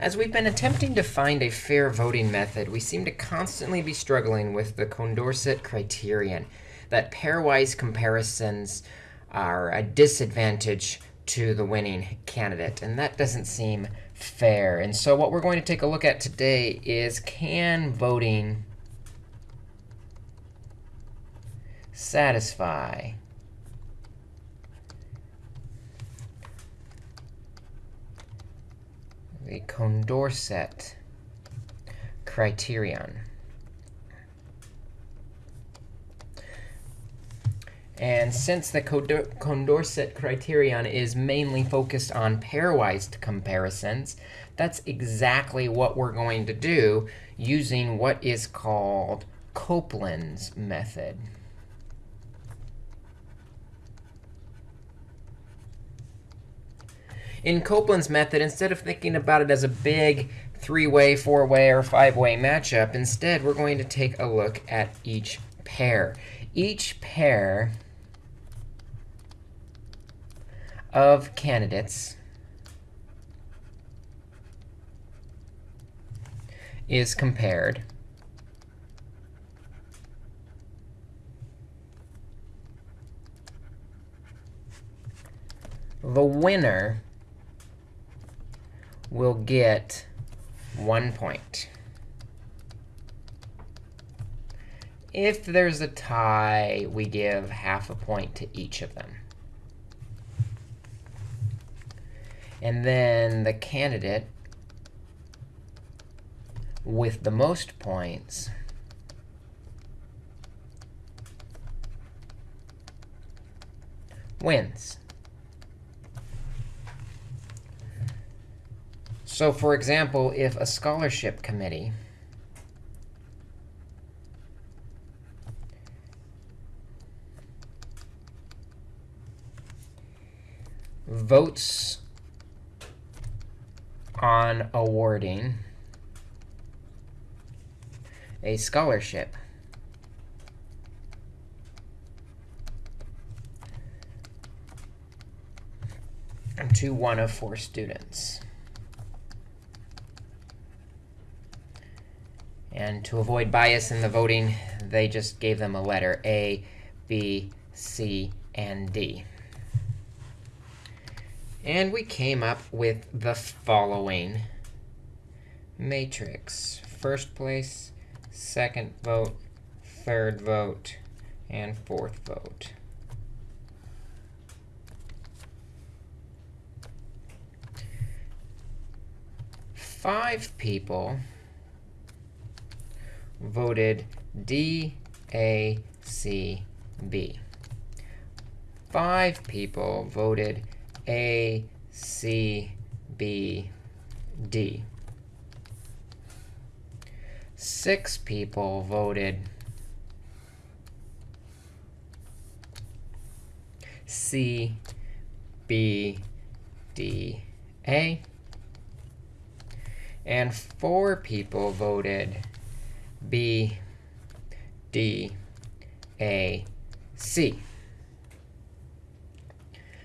As we've been attempting to find a fair voting method, we seem to constantly be struggling with the Condorcet criterion, that pairwise comparisons are a disadvantage to the winning candidate. And that doesn't seem fair. And so what we're going to take a look at today is can voting satisfy the Condorcet criterion. And since the Condorcet criterion is mainly focused on pairwise comparisons, that's exactly what we're going to do using what is called Copeland's method. In Copeland's method, instead of thinking about it as a big three-way, four-way, or five-way matchup, instead, we're going to take a look at each pair. Each pair of candidates is compared the winner will get one point. If there's a tie, we give half a point to each of them. And then the candidate with the most points wins. So for example, if a scholarship committee votes on awarding a scholarship to one of four students. And to avoid bias in the voting, they just gave them a letter, A, B, C, and D. And we came up with the following matrix. First place, second vote, third vote, and fourth vote. Five people voted D, A, C, B. Five people voted A, C, B, D. Six people voted C, B, D, A. And four people voted B, D, A, C.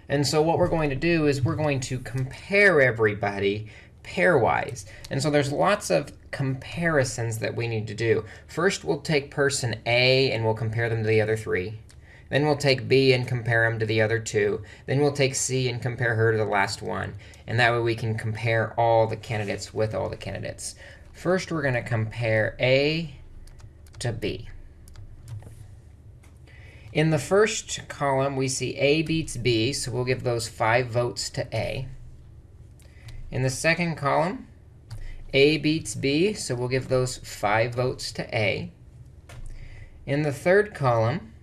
And so what we're going to do is we're going to compare everybody pairwise. And so there's lots of comparisons that we need to do. First, we'll take person A, and we'll compare them to the other three. Then we'll take B and compare them to the other two. Then we'll take C and compare her to the last one. And that way we can compare all the candidates with all the candidates. First, we're going to compare A to B. In the first column, we see A beats B, so we'll give those 5 votes to A. In the second column, A beats B, so we'll give those 5 votes to A. In the third column,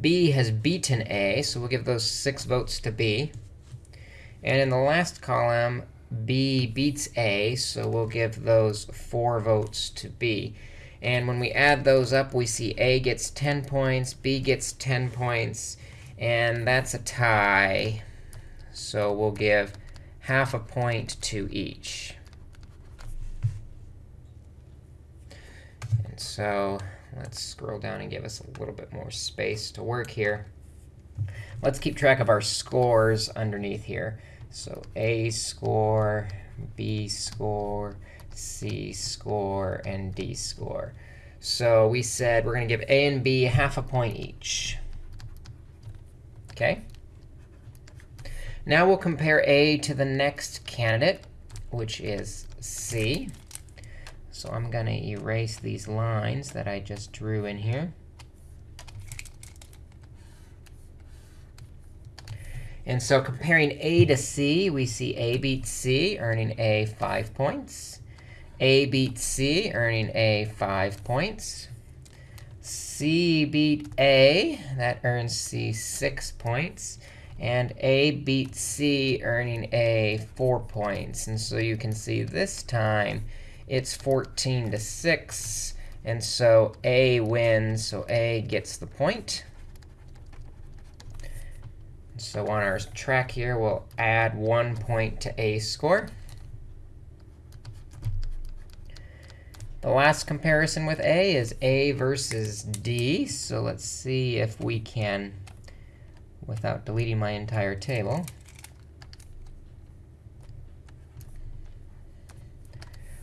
B has beaten A, so we'll give those 6 votes to B. And in the last column, B beats A, so we'll give those 4 votes to B. And when we add those up, we see A gets 10 points, B gets 10 points, and that's a tie. So we'll give half a point to each. And so let's scroll down and give us a little bit more space to work here. Let's keep track of our scores underneath here. So A score, B score, C score, and D score. So we said we're going to give A and B half a point each. OK? Now we'll compare A to the next candidate, which is C. So I'm going to erase these lines that I just drew in here. And so comparing A to C, we see A beats C, earning A 5 points. A beats C, earning A 5 points. C beat A, that earns C 6 points. And A beats C, earning A 4 points. And so you can see this time it's 14 to 6. And so A wins, so A gets the point. So on our track here, we'll add one point to A score. The last comparison with A is A versus D. So let's see if we can, without deleting my entire table,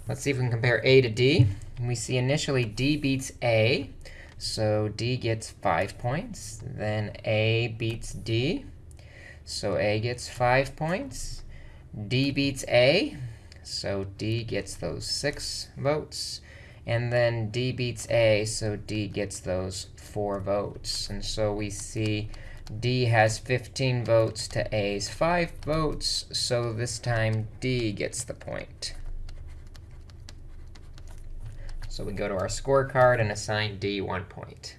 let's see if we can compare A to D. we see initially D beats A. So D gets 5 points. Then A beats D. So A gets 5 points. D beats A. So D gets those 6 votes. And then D beats A, so D gets those 4 votes. And so we see D has 15 votes to A's 5 votes, so this time D gets the point. So we go to our scorecard and assign D 1 point.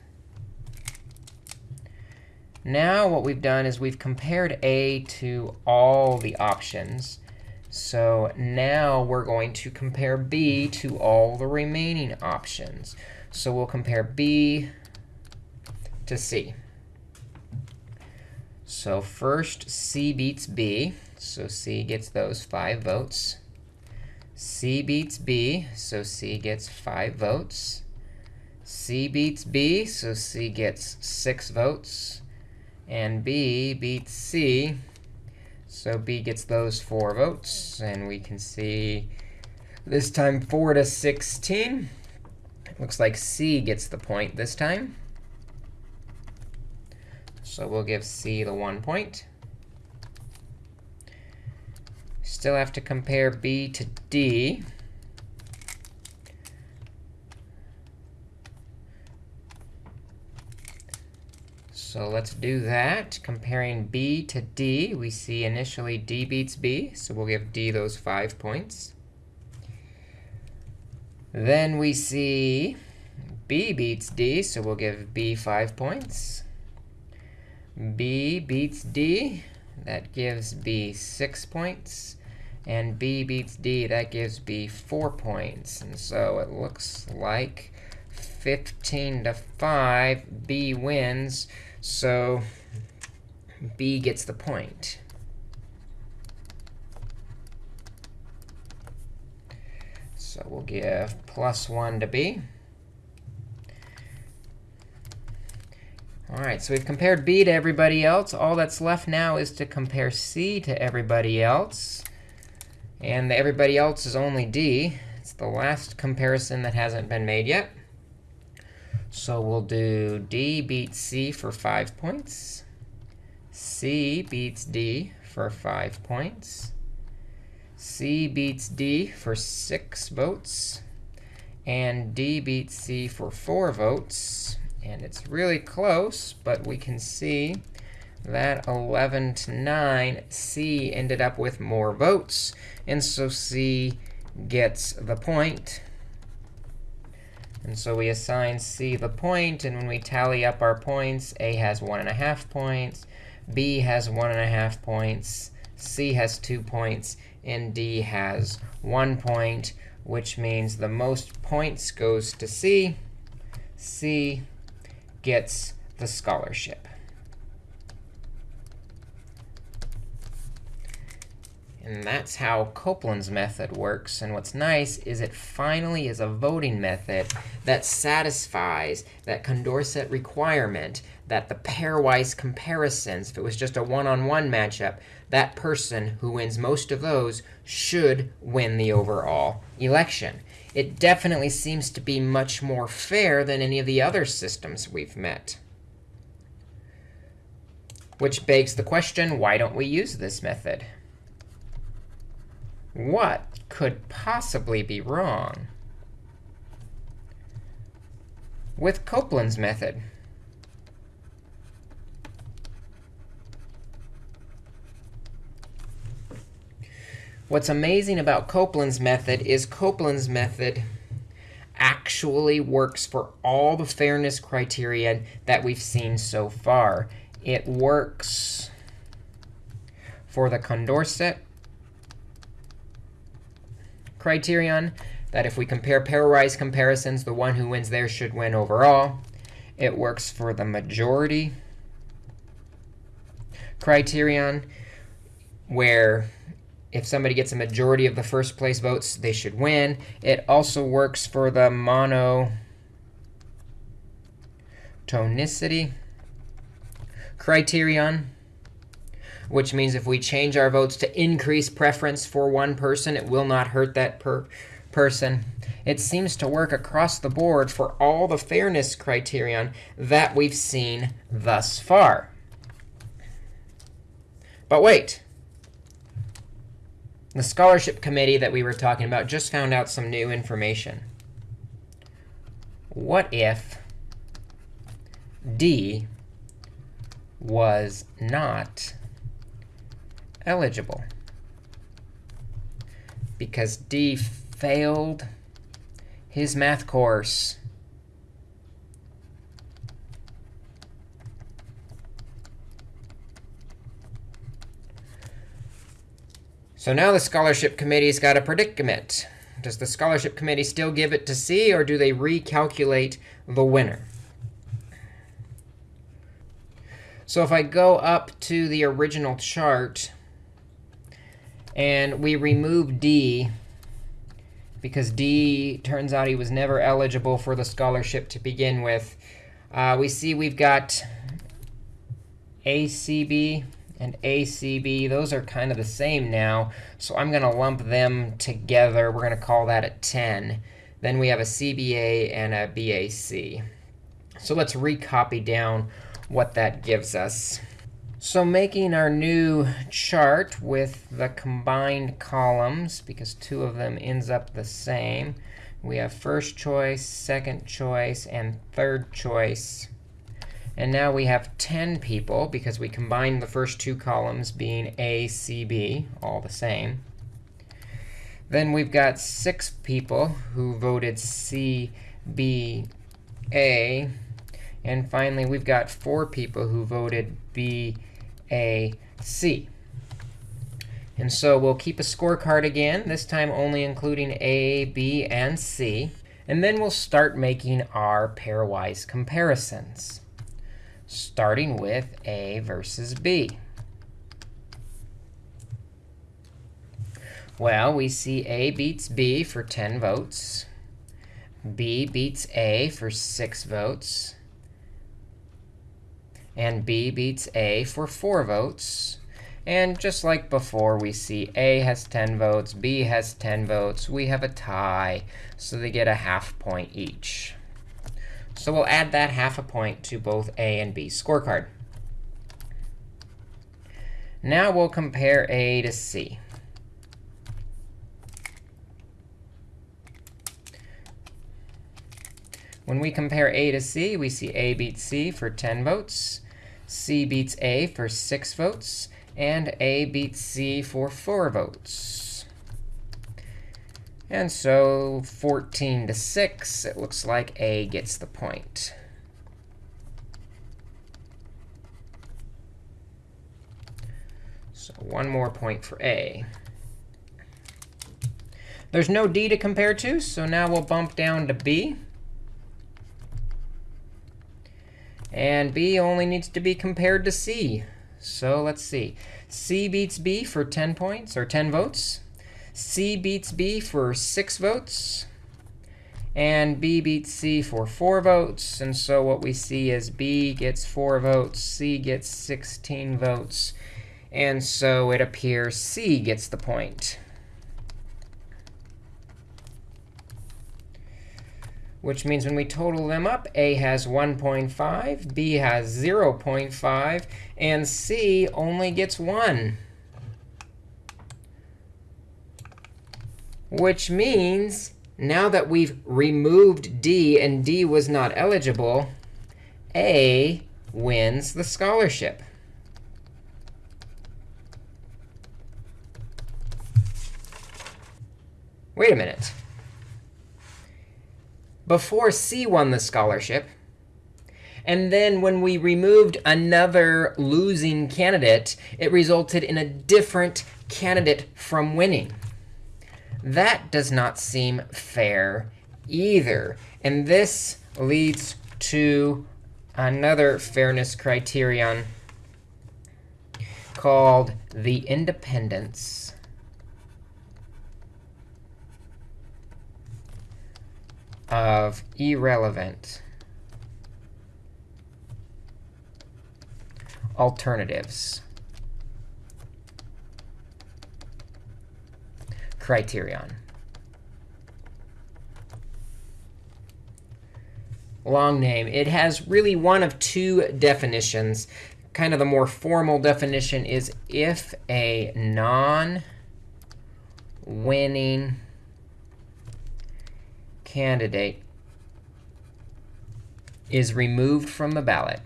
Now what we've done is we've compared A to all the options. So now we're going to compare B to all the remaining options. So we'll compare B to C. So first, C beats B. So C gets those 5 votes. C beats B, so C gets 5 votes. C beats B, so C gets 6 votes. And B beats C, so B gets those four votes. And we can see this time 4 to 16. It looks like C gets the point this time. So we'll give C the 1 point. Still have to compare B to D. So let's do that. Comparing B to D, we see initially D beats B. So we'll give D those 5 points. Then we see B beats D, so we'll give B 5 points. B beats D, that gives B 6 points. And B beats D, that gives B 4 points. And so it looks like 15 to 5, B wins. So B gets the point. So we'll give plus 1 to B. All right, so we've compared B to everybody else. All that's left now is to compare C to everybody else. And the everybody else is only D. It's the last comparison that hasn't been made yet. So we'll do D beats C for 5 points. C beats D for 5 points. C beats D for 6 votes. And D beats C for 4 votes. And it's really close, but we can see that 11 to 9, C ended up with more votes. And so C gets the point. And so we assign C the point, and when we tally up our points, A has 1.5 points, B has 1.5 points, C has 2 points, and D has 1 point, which means the most points goes to C. C gets the scholarship. And that's how Copeland's method works. And what's nice is it finally is a voting method that satisfies that Condorcet requirement that the pairwise comparisons, if it was just a one-on-one -on -one matchup, that person who wins most of those should win the overall election. It definitely seems to be much more fair than any of the other systems we've met. Which begs the question, why don't we use this method? What could possibly be wrong with Copeland's method? What's amazing about Copeland's method is Copeland's method actually works for all the fairness criteria that we've seen so far. It works for the Condorcet criterion, that if we compare pairwise comparisons, the one who wins there should win overall. It works for the majority criterion, where if somebody gets a majority of the first place votes, they should win. It also works for the monotonicity criterion, which means if we change our votes to increase preference for one person, it will not hurt that per person. It seems to work across the board for all the fairness criterion that we've seen thus far. But wait. The scholarship committee that we were talking about just found out some new information. What if D was not eligible? Because D failed his math course. So now the scholarship committee's got a predicament. Does the scholarship committee still give it to C, or do they recalculate the winner? So if I go up to the original chart, and we remove D, because D turns out he was never eligible for the scholarship to begin with, uh, we see we've got ACB and ACB. Those are kind of the same now. So I'm going to lump them together. We're going to call that a 10. Then we have a CBA and a BAC. So let's recopy down what that gives us. So making our new chart with the combined columns, because two of them ends up the same, we have first choice, second choice, and third choice. And now we have 10 people, because we combined the first two columns being A, C, B, all the same. Then we've got 6 people who voted C, B, A. And finally, we've got 4 people who voted B, A, C. And so we'll keep a scorecard again, this time only including A, B, and C. And then we'll start making our pairwise comparisons starting with A versus B. Well, we see A beats B for 10 votes. B beats A for 6 votes. And B beats A for 4 votes. And just like before, we see A has 10 votes, B has 10 votes. We have a tie, so they get a half point each. So we'll add that half a point to both A and B scorecard. Now we'll compare A to C. When we compare A to C, we see A beats C for 10 votes, C beats A for 6 votes, and A beats C for 4 votes. And so 14 to 6, it looks like A gets the point. So one more point for A. There's no D to compare to, so now we'll bump down to B. And B only needs to be compared to C. So let's see. C beats B for 10 points, or 10 votes. C beats B for 6 votes. And B beats C for 4 votes. And so what we see is B gets 4 votes, C gets 16 votes. And so it appears C gets the point. Which means when we total them up, A has 1.5, B has 0.5, and C only gets 1. Which means now that we've removed D and D was not eligible, A wins the scholarship. Wait a minute. Before C won the scholarship, and then when we removed another losing candidate, it resulted in a different candidate from winning. That does not seem fair either. And this leads to another fairness criterion called the independence of irrelevant alternatives. criterion. Long name. It has really one of two definitions. Kind of the more formal definition is if a non-winning candidate is removed from the ballot,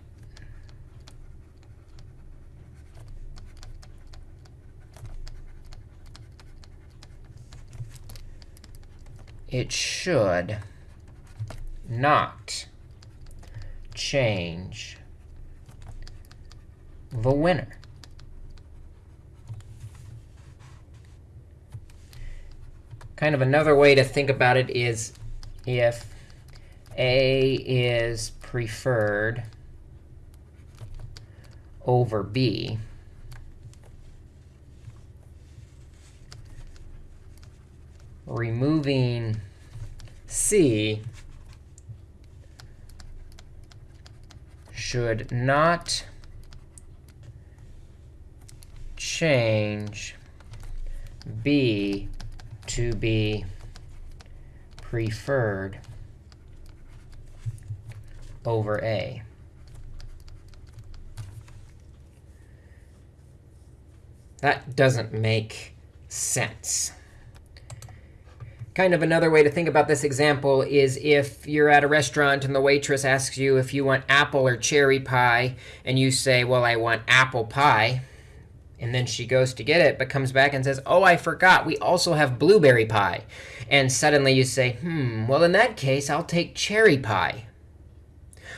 it should not change the winner. Kind of another way to think about it is if A is preferred over B, removing C should not change B to be preferred over A. That doesn't make sense. Kind of another way to think about this example is if you're at a restaurant and the waitress asks you if you want apple or cherry pie, and you say, well, I want apple pie. And then she goes to get it, but comes back and says, oh, I forgot. We also have blueberry pie. And suddenly you say, hmm, well, in that case, I'll take cherry pie.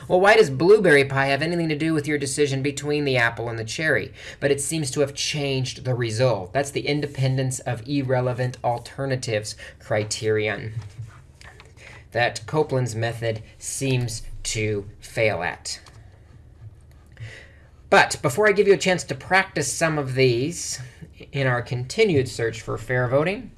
Well, why does blueberry pie have anything to do with your decision between the apple and the cherry? But it seems to have changed the result. That's the independence of irrelevant alternatives criterion that Copeland's method seems to fail at. But before I give you a chance to practice some of these in our continued search for fair voting,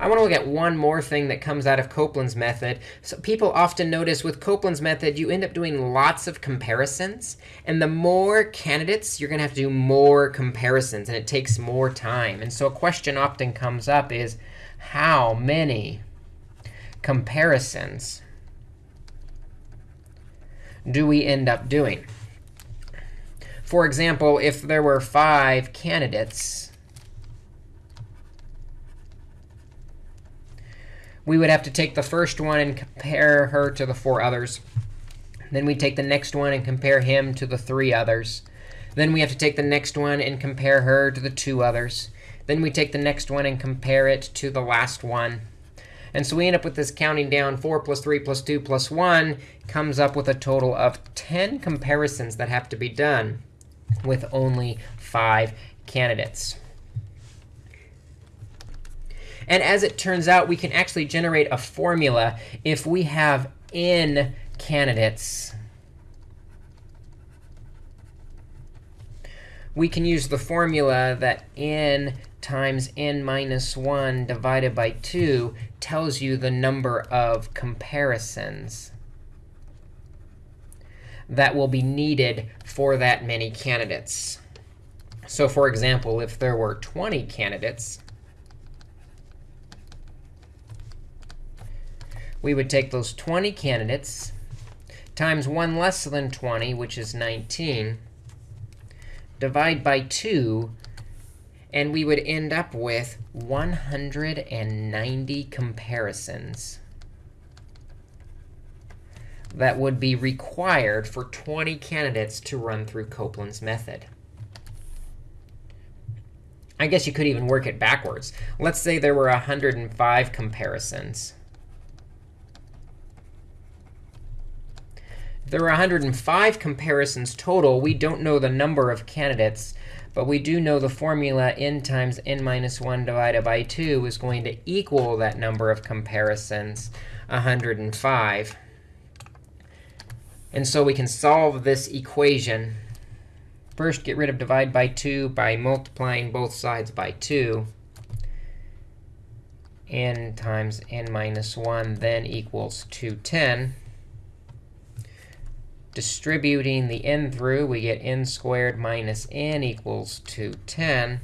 I want to look at one more thing that comes out of Copeland's method. So people often notice with Copeland's method, you end up doing lots of comparisons. And the more candidates, you're going to have to do more comparisons. And it takes more time. And so a question often comes up is, how many comparisons do we end up doing? For example, if there were five candidates, we would have to take the first one and compare her to the four others. Then we take the next one and compare him to the three others. Then we have to take the next one and compare her to the two others. Then we take the next one and compare it to the last one. And so we end up with this counting down 4 plus 3 plus 2 plus 1 comes up with a total of 10 comparisons that have to be done with only 5 candidates. And as it turns out, we can actually generate a formula if we have n candidates. We can use the formula that n times n minus 1 divided by 2 tells you the number of comparisons that will be needed for that many candidates. So for example, if there were 20 candidates, we would take those 20 candidates times 1 less than 20, which is 19, divide by 2, and we would end up with 190 comparisons that would be required for 20 candidates to run through Copeland's method. I guess you could even work it backwards. Let's say there were 105 comparisons. There are 105 comparisons total. We don't know the number of candidates, but we do know the formula n times n minus 1 divided by 2 is going to equal that number of comparisons, 105. And so we can solve this equation. First, get rid of divide by 2 by multiplying both sides by 2. n times n minus 1 then equals 210. Distributing the n through, we get n squared minus n equals 210.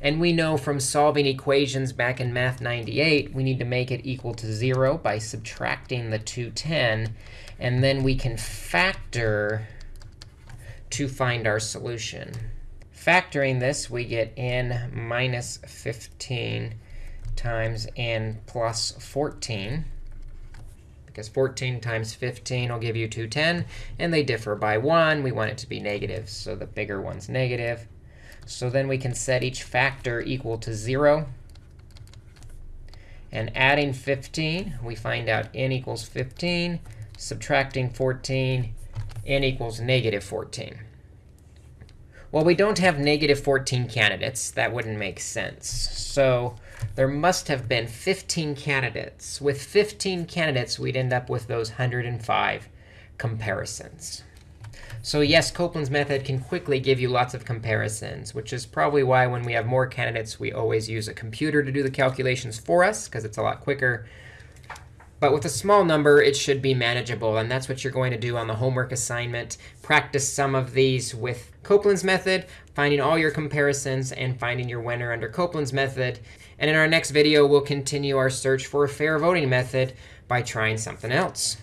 And we know from solving equations back in Math 98, we need to make it equal to 0 by subtracting the 210. And then we can factor to find our solution. Factoring this, we get n minus 15 times n plus 14 because 14 times 15 will give you 210. And they differ by 1. We want it to be negative, so the bigger one's negative. So then we can set each factor equal to 0. And adding 15, we find out n equals 15. Subtracting 14, n equals negative 14. Well, we don't have negative 14 candidates. That wouldn't make sense. So there must have been 15 candidates. With 15 candidates, we'd end up with those 105 comparisons. So yes, Copeland's method can quickly give you lots of comparisons, which is probably why when we have more candidates, we always use a computer to do the calculations for us, because it's a lot quicker. But with a small number, it should be manageable. And that's what you're going to do on the homework assignment. Practice some of these with Copeland's method, finding all your comparisons, and finding your winner under Copeland's method. And in our next video, we'll continue our search for a fair voting method by trying something else.